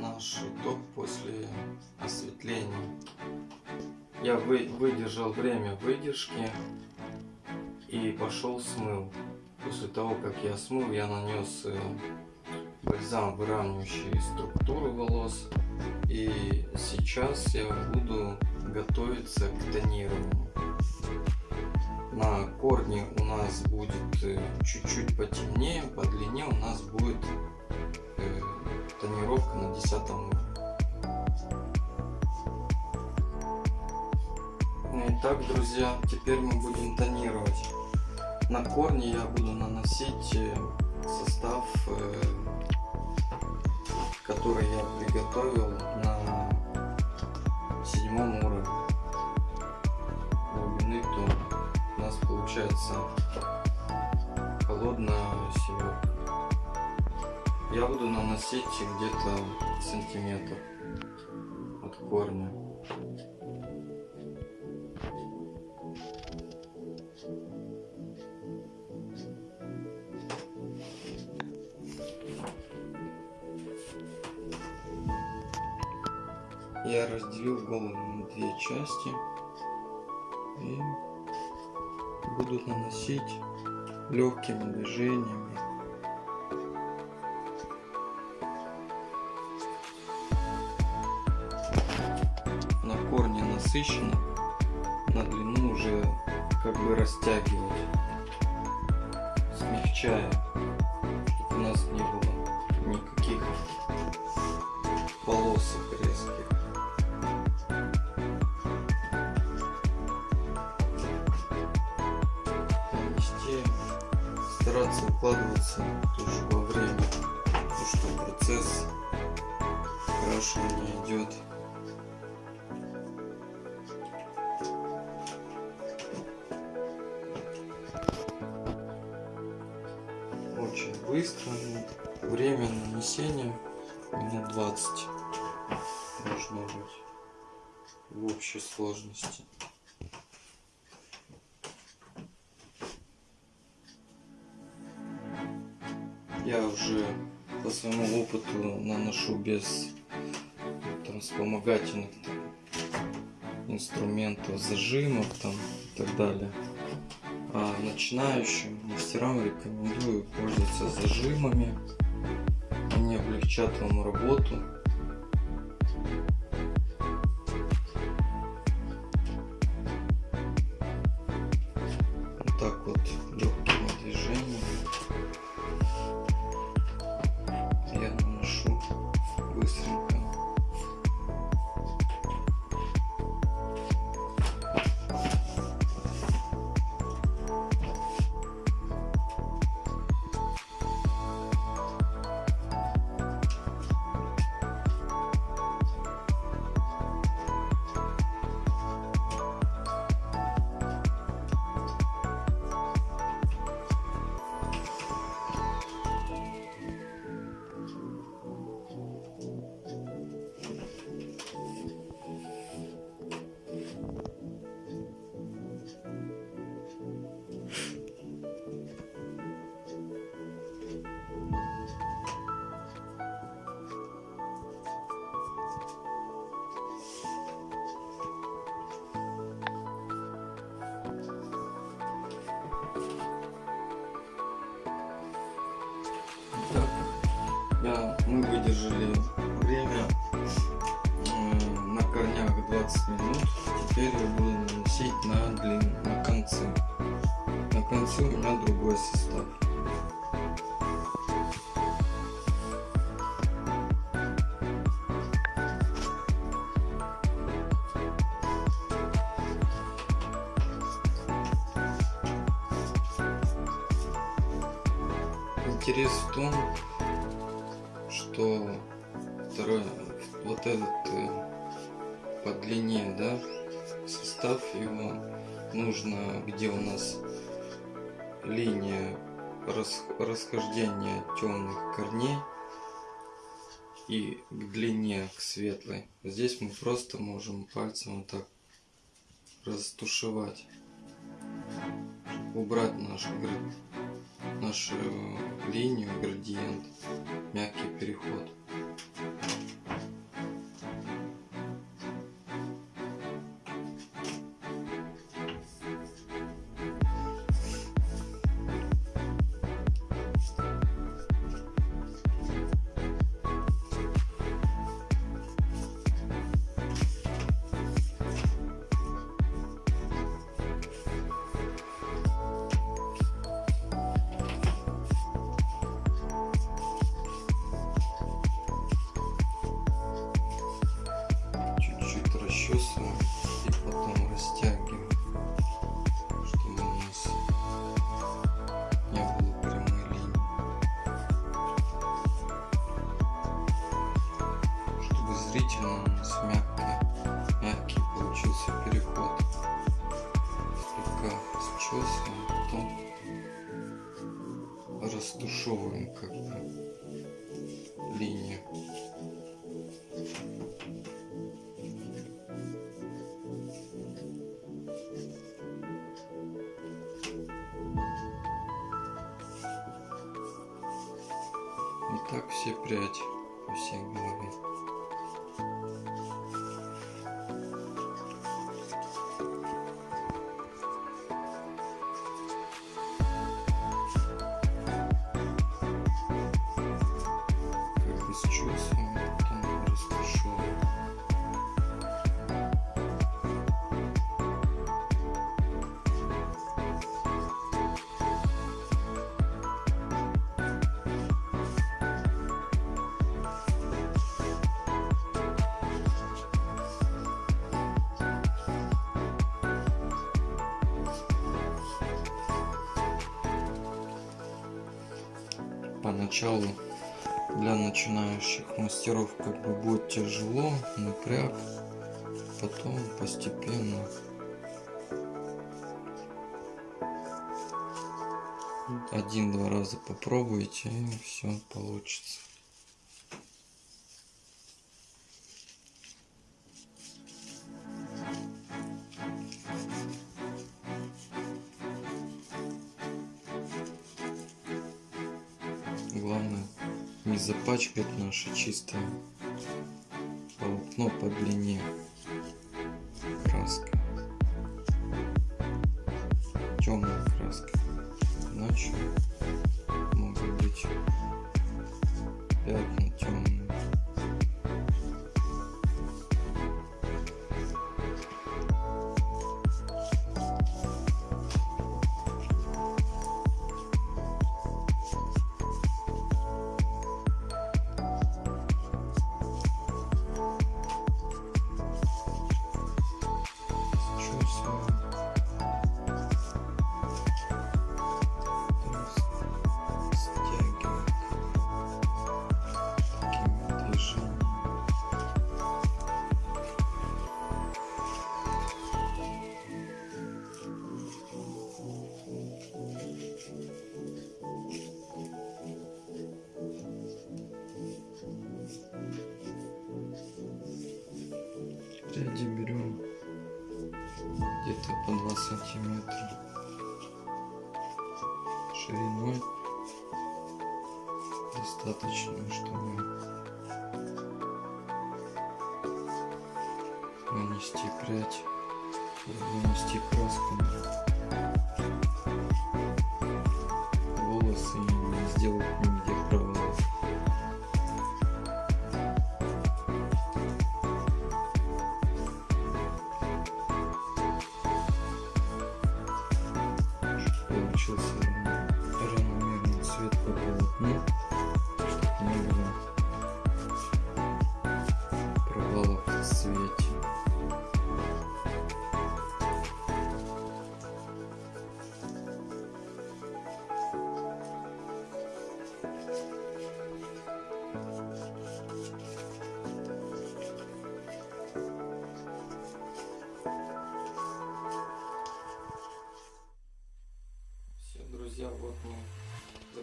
наш итог после осветления. Я вы, выдержал время выдержки и пошел смыл. После того, как я смыл, я нанес э, бальзам, выравнивающий структуру волос. И сейчас я буду готовиться к тонированию. На корне у нас будет э, чуть-чуть потемнее, по длине у нас будет э, тонировка на 10 уровне. Ну Итак, друзья, теперь мы будем тонировать. На корне я буду наносить э, состав, который я приготовил получается холодная семерка. Я буду наносить где-то сантиметр от корня. Я разделил голову на две части и буду наносить легкими движениями. На корне насыщенно, на длину уже как бы растягивать, смягчая, чтобы у нас не было никаких полосок резких. Стараться укладываться тоже во время, потому что процесс окрашивания идет очень быстро. но Время нанесения минут 20 должно быть в общей сложности. Я уже по своему опыту наношу без там, вспомогательных инструментов, зажимов там и так далее. А начинающим мастерам рекомендую пользоваться зажимами. Они облегчат вам работу. Вот так вот мы выдержали время на корнях 20 минут. Теперь я буду наносить на длину, на концы. На конце у меня другой состав. Интерес в том, что второй, вот этот э, по длине, да, состав его нужно, где у нас линия рас- расхождения темных корней и к длине, к светлой. Здесь мы просто можем пальцем вот так растушевать, убрать наш град нашу линию, градиент, мягкий переход. зрительным с мягкой, мягкий получился переход. Слегка счесываем, потом растушевываем как бы линию. И так все прядь по всей голове. Поначалу для начинающих мастеров как бы будет тяжело, напряг, потом постепенно один-два раза попробуйте и все получится. Не запачкать наше чистое полотно по длине краской. Темной краской. Иначе могут быть пятна сантиметра шириной достаточно чтобы нанести прядь нанести краску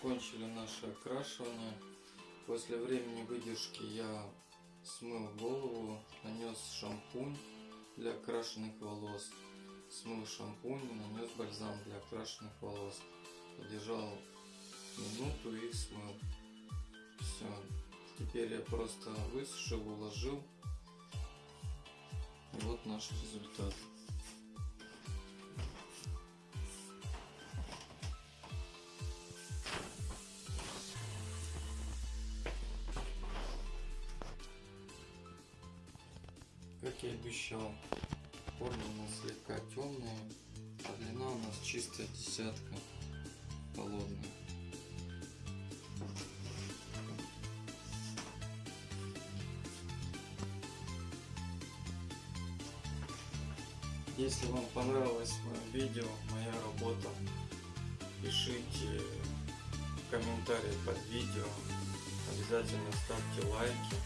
закончили наше окрашивание. После времени выдержки я смыл голову, нанес шампунь для окрашенных волос, смыл шампунь, нанес бальзам для окрашенных волос, подержал минуту и смыл. Все. Теперь я просто высушил, уложил. И вот наш результат. Если вам понравилось мое видео, моя работа, пишите комментарии под видео, обязательно ставьте лайки,